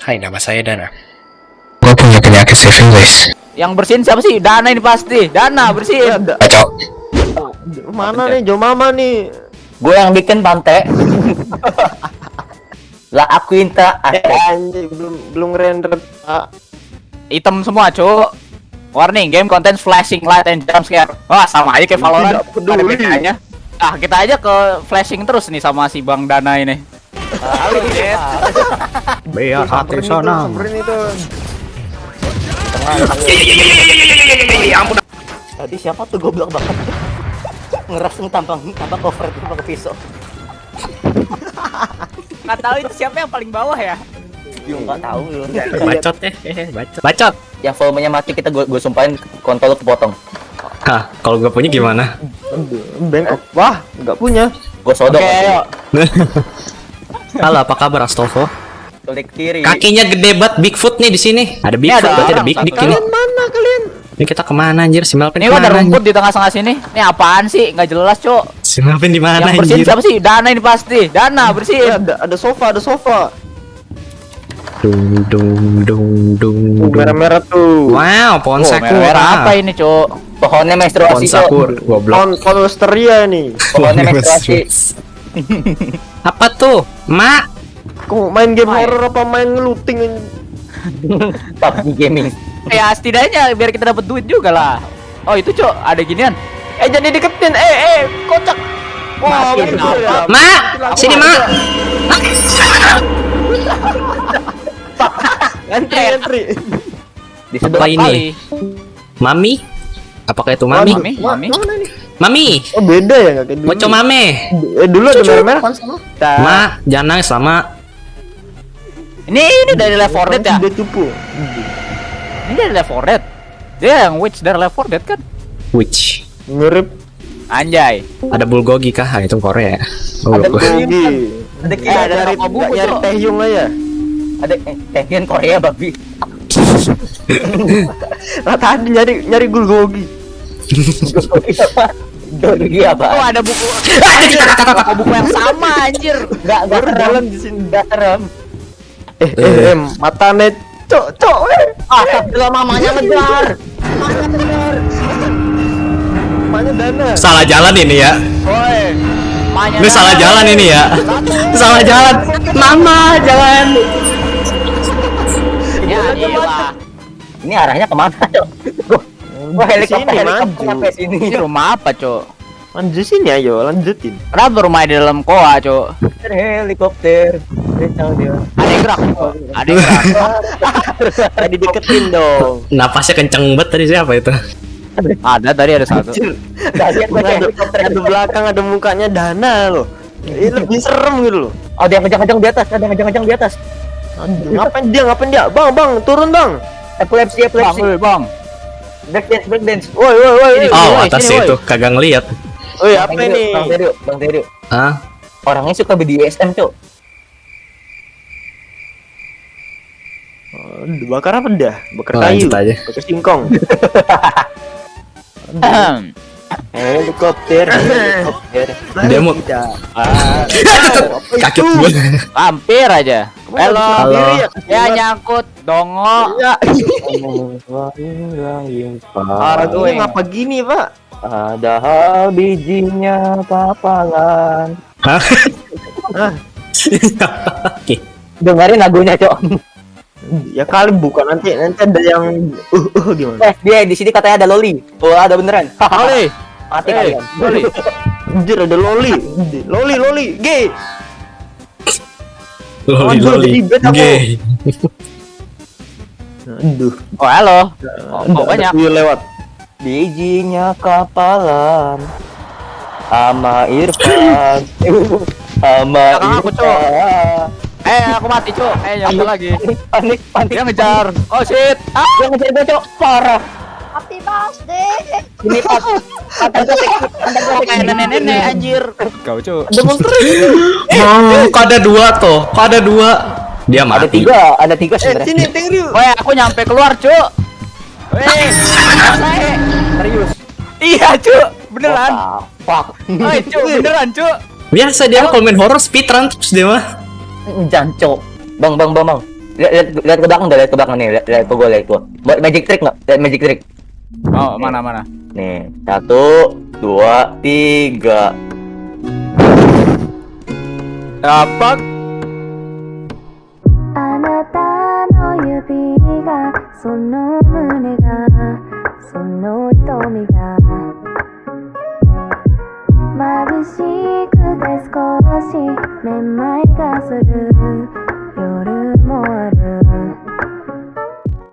Hai, nama saya Dana. Gue punya penyakit syphilis. Yang bersihin siapa sih? Dana ini pasti. Dana bersihin. Kacau. Mana nih Jo Mama nih? Gue yang bikin pantai. lah aku inta Eh, anjing belum belum render. Ah, Item semua, Cuk. Warning, game contains flashing light and jump scare. Wah, sama aja kayak Valorant. Tidak peduli. Ada bedanya. Ah, kita aja ke flashing terus nih sama si Bang Dana ini. Halo, Biar itu, samperin itu. Tadi siapa tuh goblok banget? Ngeras tampang tampang cover itu pakai pisau. Nggak tahu itu siapa yang paling bawah ya? Yo nggak tahu lu. Bacot eh, eh, bacot. Bacot. Yang volumenya mati kita gue gue sumpahin kontol lu kepotong. Hah, kalau gue punya gimana? Bengkok. Wah, nggak punya. Gue sodok. Oke, ayo. Halo, apa kabar Astolfo? Klik kiri. Kakinya gede banget Bigfoot nih di sini. Ada Bigfoot, ada berarti ada Big Big satu. ini. Mana kalian? Ini kita ke mana anjir? Si Melvin Ini ada rumput anjir? di tengah-tengah sini. Ini apaan sih? Nggak jelas, Cuk. Si Melvin di mana Yang bersihin siapa sih? Dana ini pasti. Dana bersihin. ada ada sofa, ada sofa. Dung dung dung dung. Dung. merah-merah tuh. Wow, pohon Oh, sakura. merah apa ini, Cuk? Pohonnya Pohon menstruasi Cok. sakura, goblok. Kon kolesteria nih. Pohonnya menstruasi. apa tuh? Mak, Kok main game Main. horror apa main looting? PUBG gaming. Ya setidaknya biar kita dapat duit juga lah. Oh itu cok ada ginian. Eh jangan deketin. Eh eh kocak. Wah, apa? ya. Mak, sini Mak. Entry, entry. Di Apa sebelah ini? Kali. Mami? Apakah itu Mami? Mami, Mami. Nih? Mami, Oh beda ya nggak kayak dulu. Moco Mame. Eh dulu ada merah-merah. Mak, jangan nangis lama. Ini ini dari Left 4 Dead ya? Dia cupu. Ini dari Left 4 Dead. Dia yang witch dari Left 4 Dead kan? Witch. Mirip Anjay. Ada bulgogi kah? Ah, itu Korea. Oh, Ada gua- Gogi. Ada Eh, kita ada ada bubuk, Nggak nyari teh yung aja. ada eh, tehian Korea babi. Nah, tadi nyari nyari bulgogi. Dogi apa? Oh ada buku. Anjir, buku buku yang sama anjir. Enggak enggak jalan di sini. Enggak serem. Eh eh eh mata net. Cok cok eh. Ah, Astagfirullah mamanya ngejar. Mamanya dana. Salah jalan ini ya. Ini salah jalan ini ya. Salah jalan. Mama, jalan. Ya iyalah. Ini arahnya ke mana, Cok? Helikopter Sini, helikopter maju. sampai sini. Ini rumah apa, Cok? Lanjut sini ayo, lanjutin. Kenapa rumah di dalam koa, Cok? Helikopter. Ada yang gerak. Ada yang gerak. Tadi deketin dong. Napasnya kenceng banget tadi siapa itu? Ada tadi ada satu. Pakai Ada, belakang ada mukanya dana loh. Ini lebih serem gitu loh. Oh, ada yang kencang-kencang di atas, ada yang kencang-kencang di atas. Ngapain dia? Ngapain dia? Bang, bang, turun bang. Epilepsi, Bang, epilepsi. woi, Bang. Break dance, break dance. Woi, woi, woi. Oh, atas itu kagak ngeliat. Woi, Bang apa ini? Bang Terio, Bang Terio. Hah? Orangnya suka BDSM, Cok. Bakar apa dah? Bakar Oh, kayu. aja. Bakar singkong. Ahem. Helikopter, helikopter. Dia mau Ah, kaget gue. Hampir aja. Halo. Halo. Ya nyangkut dongo. Ya. Aduh, Ini ngapa gini, Pak? Ada bijinya papangan. Hah? Dengerin lagunya, Cok. Ya kali bukan nanti nanti ada yang uh uh gimana? Eh, dia di sini katanya ada loli. Oh, ada beneran. Oli. Mati Eh, kalian. Oli. Anjir ada loli. Loli loli gay. Loli Aduh, loli. Gay. Aduh. Oh, halo. Oh, oh, banyak. lewat. Bijinya kapalan. Ama Irfan. Ama Belakang aku, Cok. Irfan. Eh, aku mati, Cuk. Eh, nyampe lagi. Panik, panik. Dia ngejar. Oh, shit. Ah, Dia ngejar gue, Cok. Parah. Happy birthday. Ini pas. Gue kayak nenek-nenek anjir. Kau, Cuk. Oh, kok ada dua tuh? Kok ada dua? Dia Ada mati. tiga, ada tiga Eh sebenarnya. sini tengri. Woi, aku nyampe keluar, Cuk. Selesai. Serius. Iya, Cuk. Beneran. Fuck. Woi, Cuk, beneran, Cuk. Biasa dia kalau main horror speedrun terus dia mah. Jangan, Cok. Bang, bang, bang, bang. lihat lihat lihat ke belakang dah lihat ke belakang nih lihat lihat ke gue lihat gue buat magic trick nggak lihat magic trick Oh, mana mana. nih satu dua tiga Dapat. あなたの指がその胸がその瞳が眩しく て少しめまいがする。夜もある。